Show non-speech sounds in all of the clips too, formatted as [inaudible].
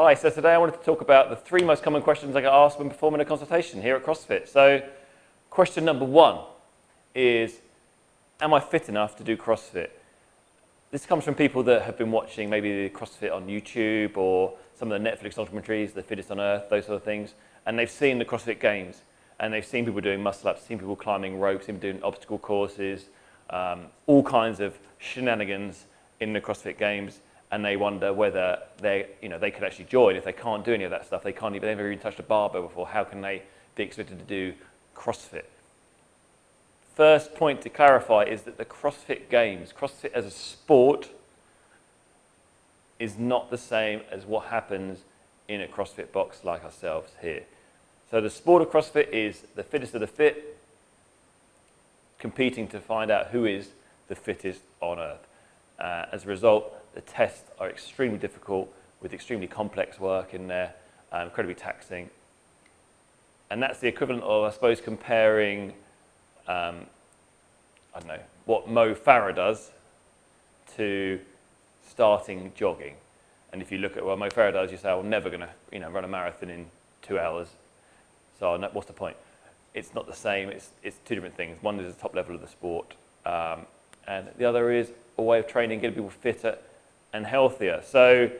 Hi, so today I wanted to talk about the three most common questions I get asked when performing a consultation here at CrossFit. So question number one is, am I fit enough to do CrossFit? This comes from people that have been watching maybe CrossFit on YouTube or some of the Netflix documentaries, The Fittest on Earth, those sort of things, and they've seen the CrossFit Games and they've seen people doing muscle ups, seen people climbing ropes, seen people doing obstacle courses, um, all kinds of shenanigans in the CrossFit Games and they wonder whether they, you know, they could actually join. If they can't do any of that stuff, they can't even, they've never even touched a barbell before, how can they be expected to do CrossFit? First point to clarify is that the CrossFit Games, CrossFit as a sport, is not the same as what happens in a CrossFit box like ourselves here. So the sport of CrossFit is the fittest of the fit, competing to find out who is the fittest on earth. Uh, as a result, the tests are extremely difficult with extremely complex work in there, um, incredibly taxing. And that's the equivalent of, I suppose, comparing, um, I don't know, what Mo Farah does to starting jogging. And if you look at what Mo Farah does, you say, I'm never going to you know, run a marathon in two hours. So what's the point? It's not the same. It's, it's two different things. One is the top level of the sport. Um, and the other is a way of training, getting people fitter and healthier. So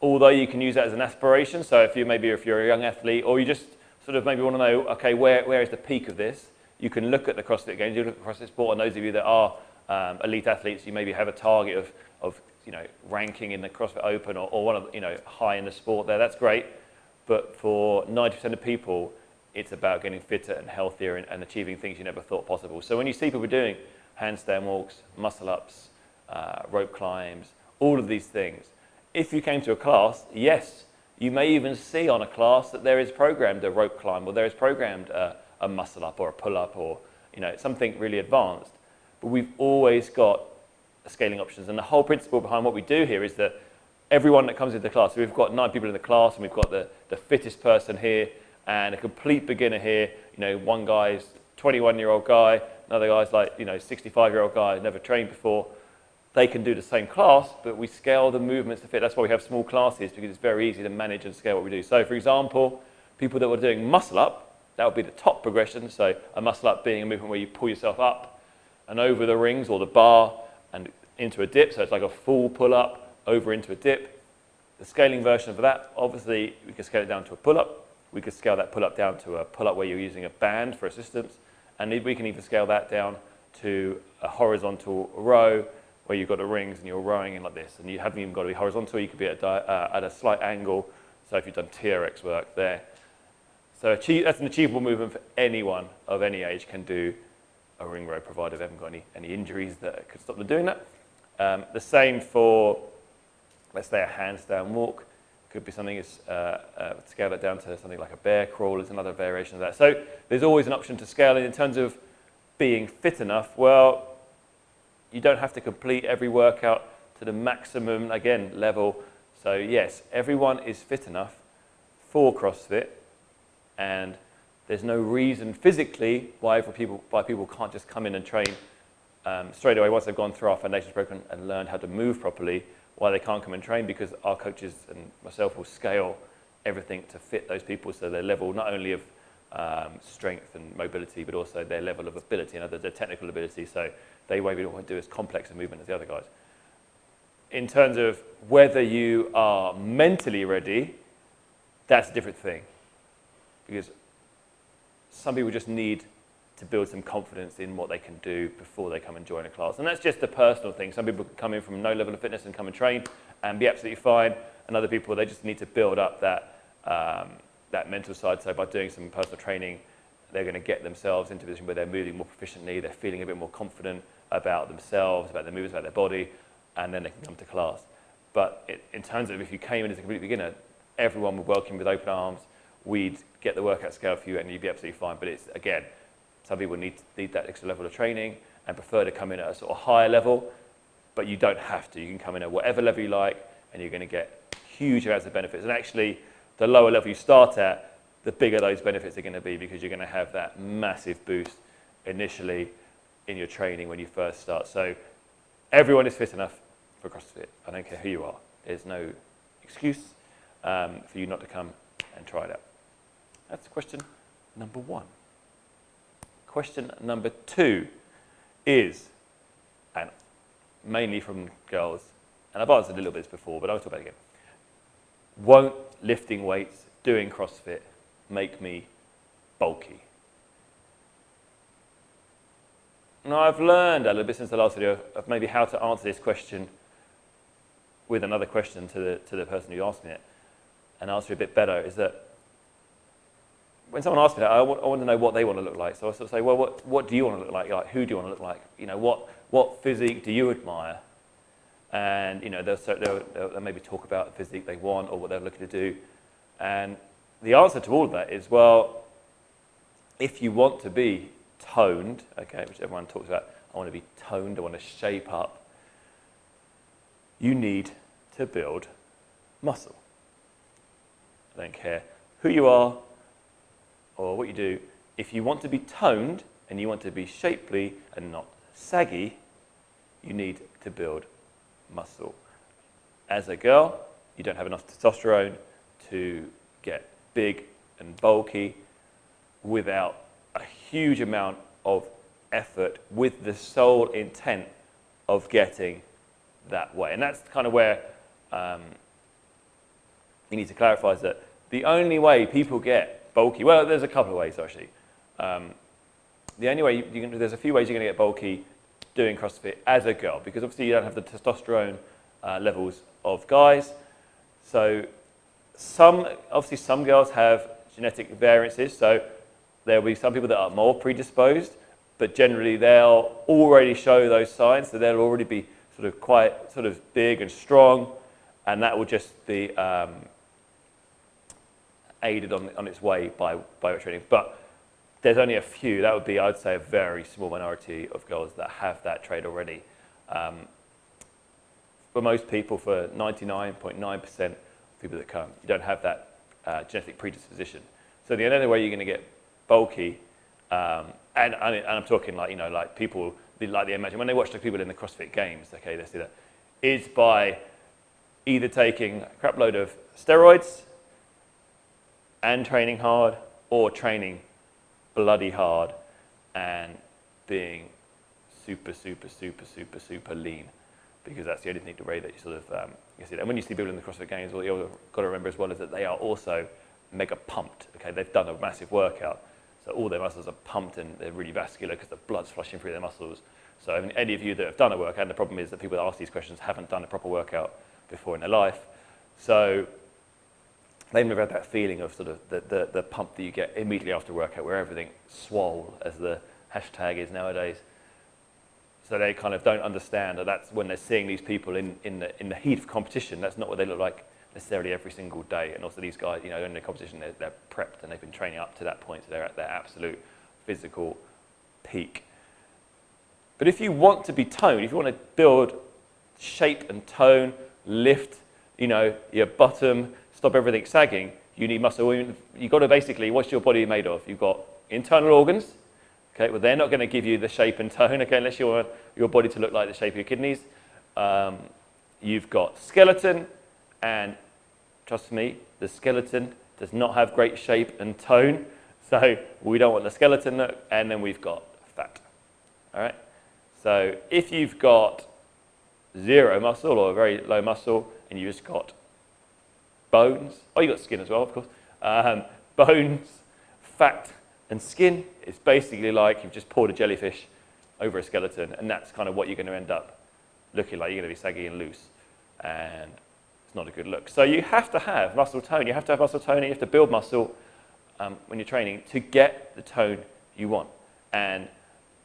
although you can use that as an aspiration, so if you maybe if you're a young athlete or you just sort of maybe want to know, okay, where, where is the peak of this? You can look at the CrossFit Games, you look at CrossFit Sport, and those of you that are um, elite athletes, you maybe have a target of, of you know, ranking in the CrossFit Open or, or one of, you know, high in the sport there, that's great. But for 90% of people, it's about getting fitter and healthier and, and, achieving things you never thought possible. So when you see people doing handstand walks, muscle ups, uh, rope climbs, all of these things. If you came to a class, yes, you may even see on a class that there is programmed a rope climb or there is programmed a, a muscle up or a pull up or you know something really advanced. But we've always got scaling options. And the whole principle behind what we do here is that everyone that comes into the class, so we've got nine people in the class and we've got the, the fittest person here and a complete beginner here. You know, one guy's 21 year old guy, another guy's like, you know, 65 year old guy, never trained before they can do the same class, but we scale the movements to fit. That's why we have small classes, because it's very easy to manage and scale what we do. So for example, people that were doing muscle up, that would be the top progression. So a muscle up being a movement where you pull yourself up and over the rings or the bar and into a dip. So it's like a full pull up over into a dip. The scaling version of that, obviously, we can scale it down to a pull up. We could scale that pull up down to a pull up where you're using a band for assistance. And we can even scale that down to a horizontal row where you've got the rings and you're rowing in like this, and you haven't even got to be horizontal, you could be at, uh, at a slight angle, so if you've done TRX work there. So that's an achievable movement for anyone of any age can do a ring row, provided they haven't got any, any injuries that could stop them doing that. Um, the same for, let's say, a handstand walk. Could be something, is, uh, uh, scale it down to something like a bear crawl is another variation of that. So there's always an option to scale it in terms of being fit enough. Well, you don't have to complete every workout to the maximum, again, level. So yes, everyone is fit enough for CrossFit and there's no reason physically why people, why people can't just come in and train um, straight away once they've gone through our foundations program and learned how to move properly, why they can't come and train because our coaches and myself will scale everything to fit those people so their level not only of um, strength and mobility, but also their level of ability and other their technical ability. So they maybe don't want to do as complex a movement as the other guys. In terms of whether you are mentally ready, that's a different thing. Because some people just need to build some confidence in what they can do before they come and join a class. And that's just a personal thing. Some people come in from no level of fitness and come and train and be absolutely fine. And other people, they just need to build up that, um, that mental side. So by doing some personal training, they're going to get themselves into a position where they're moving more proficiently, they're feeling a bit more confident, about themselves, about their movements, about their body, and then they can come to class. But it, in terms of if you came in as a complete beginner, everyone would welcome you with open arms. We'd get the workout scale for you and you'd be absolutely fine. But it's, again, some people need, need that extra level of training and prefer to come in at a sort of higher level, but you don't have to. You can come in at whatever level you like and you're going to get huge amounts of benefits. And actually, the lower level you start at, the bigger those benefits are going to be because you're going to have that massive boost initially in your training when you first start. So everyone is fit enough for CrossFit. I don't care who you are. There's no excuse. um, for you not to come and try it out. That's question number one. Question number two is, and mainly from girls, and I've answered a little bit this before, but I'll talk about it again. Won't lifting weights, doing CrossFit, make me bulky? Now, I've learned a little bit since the last video of maybe how to answer this question with another question to the, to the person who asked me it and answer it a bit better is that when someone asks me that, I want, I want, to know what they want to look like. So I sort of say, well, what, what do you want to look like? Like, who do you want to look like? You know, what, what physique do you admire? And, you know, they'll, they'll, they'll maybe talk about the physique they want or what they're looking to do. And the answer to all of that is, well, if you want to be toned, okay, which everyone talks about, I want to be toned, I want to shape up, you need to build muscle. I don't care who you are or what you do. If you want to be toned and you want to be shapely and not saggy, you need to build muscle. As a girl, you don't have enough testosterone to get big and bulky without a huge amount of effort with the sole intent of getting that way. And that's kind of where um, you need to clarify is that the only way people get bulky, well, there's a couple of ways actually. Um, the only way, you, you can, there's a few ways you're going to get bulky doing CrossFit as a girl, because obviously you don't have the testosterone uh, levels of guys. So some, obviously some girls have genetic variances, so there'll be some people that are more predisposed, but generally they'll already show those signs, so they'll already be sort of quite sort of big and strong, and that will just be um, aided on, on its way by, by training. But there's only a few, that would be, I'd say, a very small minority of girls that have that trait already. Um, for most people, for 99.9% of people that come, you don't have that uh, genetic predisposition. So the only way you're going to get bulky, um, and, and, I'm talking like, you know, like people, like they imagine, when they watch the people in the CrossFit Games, okay, they see that, is by either taking a crap load of steroids and training hard or training bloody hard and being super, super, super, super, super lean because that's the only thing to rate that you sort of um, you see. And when you see people in the CrossFit Games, what you've got to remember as well is that they are also mega pumped. Okay, they've done a massive workout, so all their muscles are pumped and they're really vascular because the blood's flushing through their muscles. So I mean, any of you that have done a workout, and the problem is that people that ask these questions haven't done a proper workout before in their life. So they've never had that feeling of sort of the, the, the pump that you get immediately after workout where everything swole, as the hashtag is nowadays. So they kind of don't understand that that's when they're seeing these people in, in, the, in the heat of competition, that's not what they look like necessarily every single day. And also these guys, you know, in the competition, they're, they're prepped and they've been training up to that point, so they're at their absolute physical peak. But if you want to be toned, if you want to build shape and tone, lift, you know, your bottom, stop everything sagging, you need muscle. You've got to basically, what's your body made of? You've got internal organs, okay, well, they're not going to give you the shape and tone, okay, unless you want your body to look like the shape of your kidneys. Um, you've got skeleton, and trust me, the skeleton does not have great shape and tone, [laughs] so we don't want the skeleton look, and then we've got fat, all right? So if you've got zero muscle or very low muscle, and you've just got bones. Oh, you've got skin as well, of course. Um, [laughs] bones, fat, and skin. It's basically like you've just poured a jellyfish over a skeleton, and that's kind of what you're going to end up looking like. You're going to be saggy and loose, and not a good look. So you have to have muscle tone. You have to have muscle tone. You have to build muscle um, when you're training to get the tone you want. And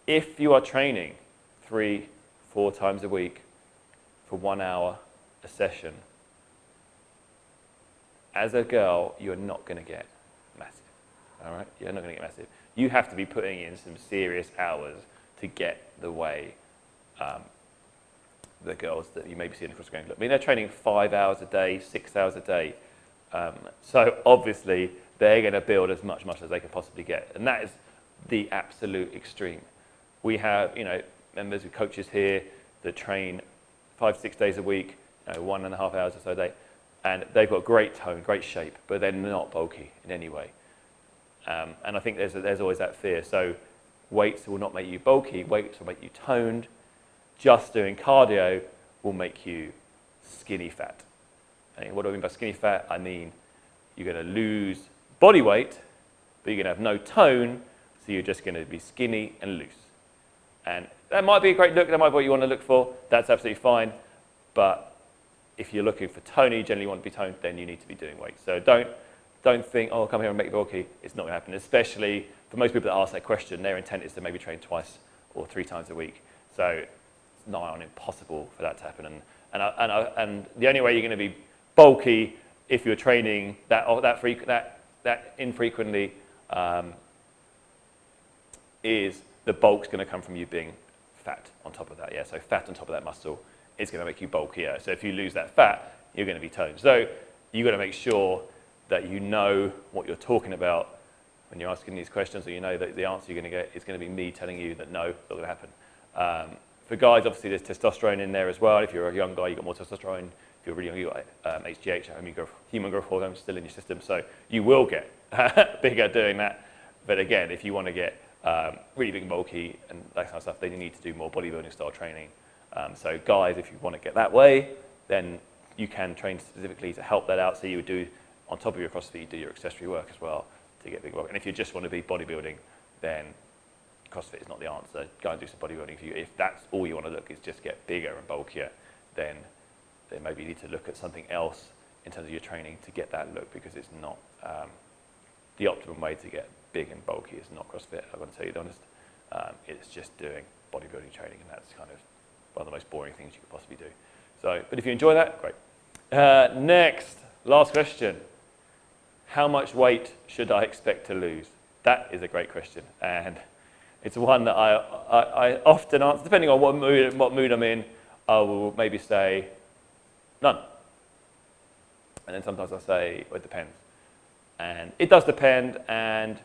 if you are training three, four times a week for one hour a session, as a girl, you're not going to get massive. All right? You're not going to get massive. You have to be putting in some serious hours to get the way um, the girls that you may be seeing across the look. I mean, they're training five hours a day, six hours a day. Um, so obviously, they're going to build as much muscle as they can possibly get. And that is the absolute extreme. We have, you know, members of coaches here that train five, six days a week, you know, one and a half hours or so a day and they've got great tone, great shape, but they're not bulky in any way. Um, and I think there's, a, there's always that fear. So weights will not make you bulky, weights will make you toned. Just doing cardio will make you skinny fat. And what do I mean by skinny fat? I mean you're going to lose body weight, but you're going to have no tone, so you're just going to be skinny and loose. And that might be a great look, that might be what you want to look for, that's absolutely fine, but if you're looking for tone, you generally want to be toned, then you need to be doing weights. So don't, don't think, oh, come here and make bulky. It's not going to happen, especially for most people that ask that question, their intent is to maybe train twice or three times a week. So nigh on impossible for that to happen. And, and, and, and the only way you're going to be bulky if you're training that, that, that, that infrequently um, is the bulk's going to come from you being fat on top of that. Yeah, so fat on top of that muscle is going to make you bulkier. So if you lose that fat, you're going to be toned. So you've got to make sure that you know what you're talking about when you're asking these questions, or you know that the answer you're going to get is going to be me telling you that no, not going to happen. Um, for guys, obviously there's testosterone in there as well. If you're a young guy, you've got more testosterone. If you're really young, you've got um, HGH, human growth hormone, still in your system. So you will get [laughs] bigger doing that. But again, if you want to get um, really big and bulky and that kind of stuff, then you need to do more bodybuilding style training. Um, so guys, if you want to get that way, then you can train specifically to help that out. So you would do, on top of your CrossFit, you do your accessory work as well to get big bulk. And if you just want to be bodybuilding, then CrossFit is not the answer. Go and do some bodybuilding. If, you, if that's all you want to look is just get bigger and bulkier, then, then maybe you need to look at something else in terms of your training to get that look because it's not um, the optimum way to get big and bulky is not CrossFit, I'm going to tell you the honest. Um, it's just doing bodybuilding training and that's kind of one of the most boring things you could possibly do. So, but if you enjoy that, great. Uh, next, last question. How much weight should I expect to lose? That is a great question. And it's one that I, I, I often answer, depending on what mood, what mood I'm in, I will maybe say none. And then sometimes I say, well, it depends. And it does depend, and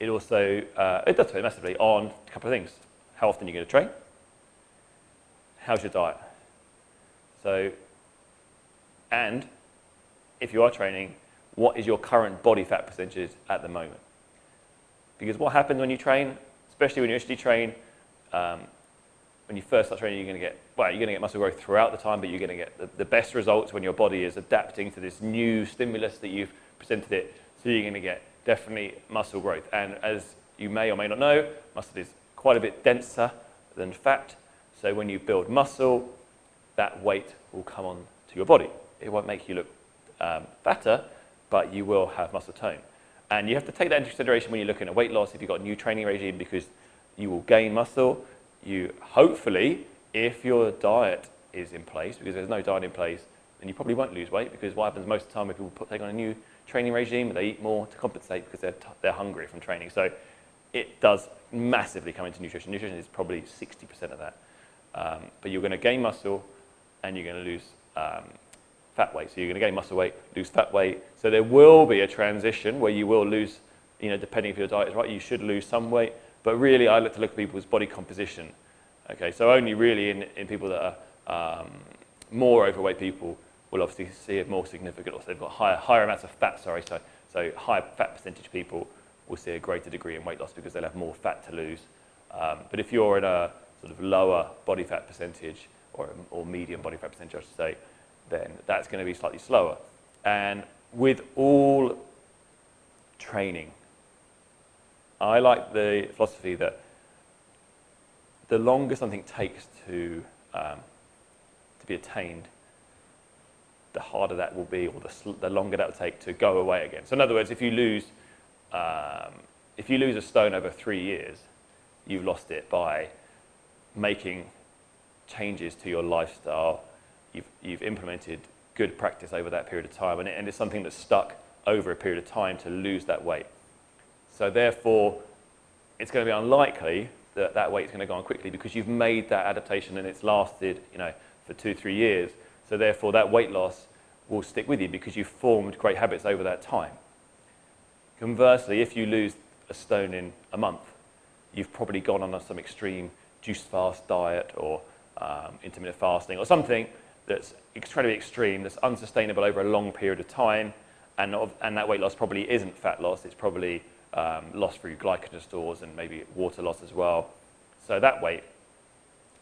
it also, uh, it does depend massively on a couple of things. How often you're going to train, how's your diet? So, and if you are training, what is your current body fat percentage at the moment? Because what happens when you train, especially when you initially train, um, when you first start training, you're going to get, well, you're going to get muscle growth throughout the time, but you're going to get the, the best results when your body is adapting to this new stimulus that you've presented it. So you're going to get definitely muscle growth. And as you may or may not know, muscle is quite a bit denser than fat. So when you build muscle, that weight will come on to your body. It won't make you look um, fatter, but you will have muscle tone. And you have to take that into consideration when you're looking at weight loss if you've got a new training regime because you will gain muscle. You hopefully, if your diet is in place, because there's no diet in place, then you probably won't lose weight because what happens most of the time when people put, take on a new training regime, they eat more to compensate because they're, they're hungry from training. So it does massively come into nutrition. Nutrition is probably 60% of that. Um, but you're going to gain muscle and you're going to lose um, fat weight. So you're going to gain muscle weight, lose fat weight. So there will be a transition where you will lose, you know, depending if your diet is right, you should lose some weight. But really, I look to look at people's body composition. Okay, so only really in, in people that are um, more overweight people will obviously see it more significant, or they've got higher, higher amounts of fat, sorry, so, so higher fat percentage people will see a greater degree in weight loss because they'll have more fat to lose. Um, but if you're in a sort of lower body fat percentage or, or medium body fat percentage, I should say, then that's going to be slightly slower. And with all training, I like the philosophy that the longer something takes to, um, to be attained, the harder that will be, or the, the, longer that will take to go away again. So in other words, if you lose, um, if you lose a stone over three years, you've lost it by making changes to your lifestyle, you've, you've implemented good practice over that period of time, and, it, and it's something that's stuck over a period of time to lose that weight. So therefore, it's going to be unlikely that that weight is going to go on quickly because you've made that adaptation and it's lasted, you know, for two, three years. So therefore, that weight loss will stick with you because you've formed great habits over that time. Conversely, if you lose a stone in a month, you've probably gone on some extreme juice fast diet or um, intermittent fasting or something, that's incredibly extreme, that's unsustainable over a long period of time, and, and that weight loss probably isn't fat loss, it's probably um, loss through glycogen stores and maybe water loss as well. So that weight,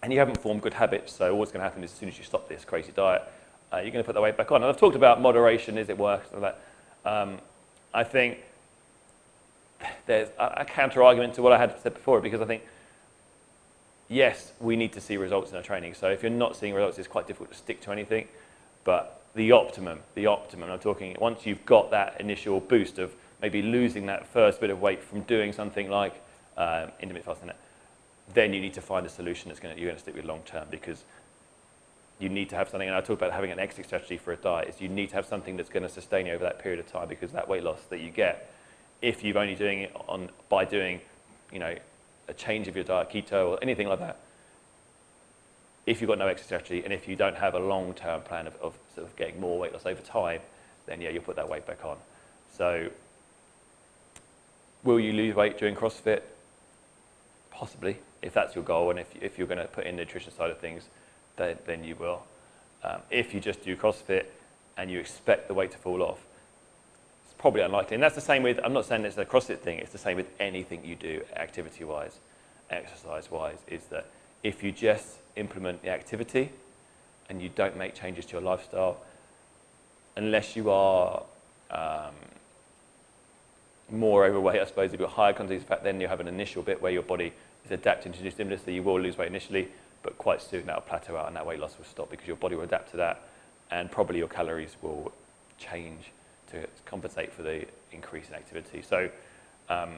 and you haven't formed good habits, so what's going to happen is as soon as you stop this crazy diet, uh, you're going to put the weight back on. And I've talked about moderation, is it work, so that. Um, I think there's a, a counter argument to what I had said before because I think yes, we need to see results in our training. So if you're not seeing results, it's quite difficult to stick to anything. But the optimum, the optimum, I'm talking once you've got that initial boost of maybe losing that first bit of weight from doing something like um, intermittent fasting, then you need to find a solution that's going to, you're going to stick with long term because you need to have something, and I talk about having an exit strategy for a diet, is you need to have something that's going to sustain you over that period of time because that weight loss that you get, if you're only doing it on, by doing, you know, a change of your diet, keto or anything like that, if you've got no exit strategy and if you don't have a long-term plan of, of sort of getting more weight loss over time, then yeah, you'll put that weight back on. So will you lose weight during CrossFit? Possibly, if that's your goal and if, if you're going to put in the nutrition side of things, then, then you will. Um, if you just do CrossFit and you expect the weight to fall off, probably unlikely. And that's the same with, I'm not saying it's a CrossFit thing, it's the same with anything you do activity-wise, exercise-wise, is that if you just implement the activity and you don't make changes to your lifestyle, unless you are um, more overweight, I suppose, if you're higher of fat, then you have an initial bit where your body is adapting to new stimulus, so you will lose weight initially, but quite soon that'll plateau out and that weight loss will stop because your body will adapt to that and probably your calories will change to compensate for the increase in activity. So um,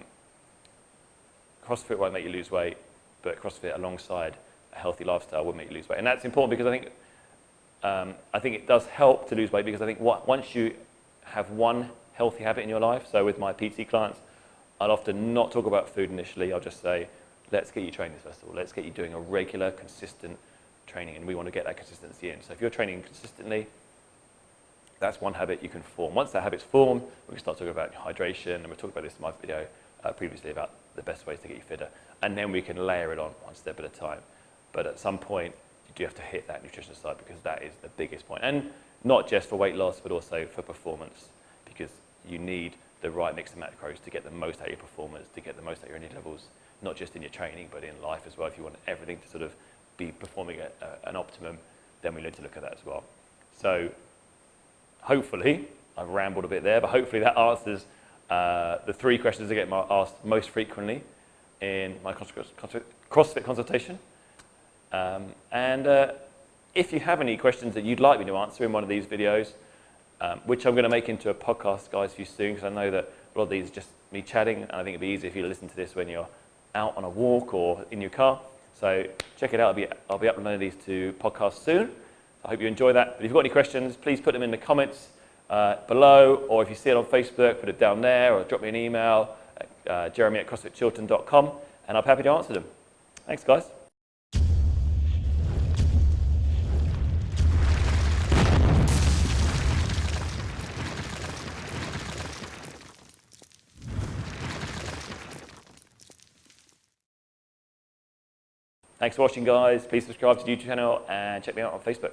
CrossFit won't make you lose weight, but CrossFit alongside a healthy lifestyle will make you lose weight. And that's important because I think, um, I think it does help to lose weight because I think what, once you have one healthy habit in your life, so with my PT clients, I'll often not talk about food initially. I'll just say, let's get you training first of all. Let's get you doing a regular, consistent training, and we want to get that consistency in. So if you're training consistently, that's one habit you can form. Once that habit's formed, we can start talking about hydration, and we talked about this in my video uh, previously about the best ways to get you fitter, and then we can layer it on one step at a time. But at some point, you do have to hit that nutrition side because that is the biggest point. And not just for weight loss, but also for performance, because you need the right mix of macros to get the most out of your performance, to get the most out of your energy levels, not just in your training, but in life as well. If you want everything to sort of be performing at uh, an optimum, then we need to look at that as well. So hopefully, I've rambled a bit there, but hopefully that answers uh, the three questions I get asked most frequently in my CrossFit consultation. Um, and uh, if you have any questions that you'd like me to answer in one of these videos, um, which I'm going to make into a podcast, guys, for you soon, because I know that a lot of these are just me chatting, and I think it'd be easier if you listen to this when you're out on a walk or in your car. So check it out. I'll be, I'll be uploading these to podcasts soon. I hope you enjoy that. But if you've got any questions, please put them in the comments uh, below, or if you see it on Facebook, put it down there, or drop me an email, at, uh, jeremy at crossfitchilton.com, and I'll be happy to answer them. Thanks, guys. Thanks for watching, guys. Please subscribe to the YouTube channel and check me out on Facebook.